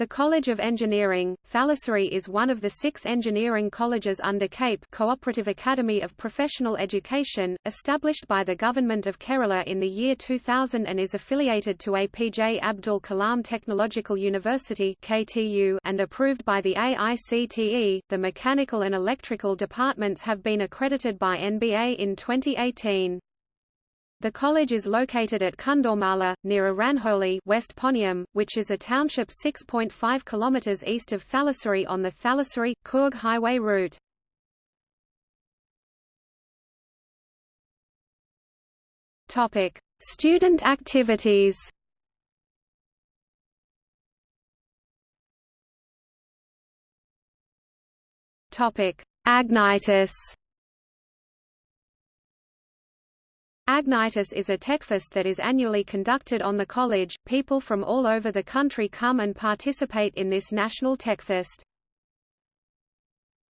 The College of Engineering, Thalassery is one of the six engineering colleges under CAPE Cooperative Academy of Professional Education, established by the Government of Kerala in the year 2000 and is affiliated to APJ Abdul Kalam Technological University and approved by the AICTE. The mechanical and electrical departments have been accredited by NBA in 2018. The college is located at Kundormala, near Eranholi West Ponniam, which is a township 6.5 km east of Thalassery on the Thalassery-Coorg highway route. Student activities Agnitis Agnitis is a techfest that is annually conducted on the college. People from all over the country come and participate in this national techfest.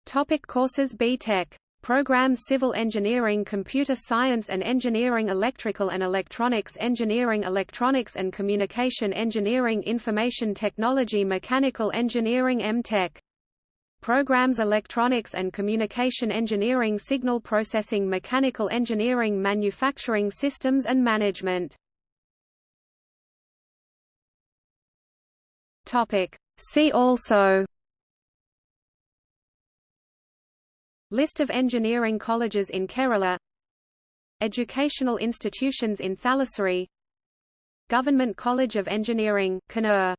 Topic courses B.Tech Programs Civil Engineering Computer Science and Engineering Electrical and Electronics Engineering Electronics and Communication Engineering Information Technology Mechanical Engineering M.Tech Programs Electronics and Communication Engineering Signal Processing Mechanical Engineering Manufacturing Systems and Management. See also List of engineering colleges in Kerala Educational institutions in Thalassery Government College of Engineering, Kannur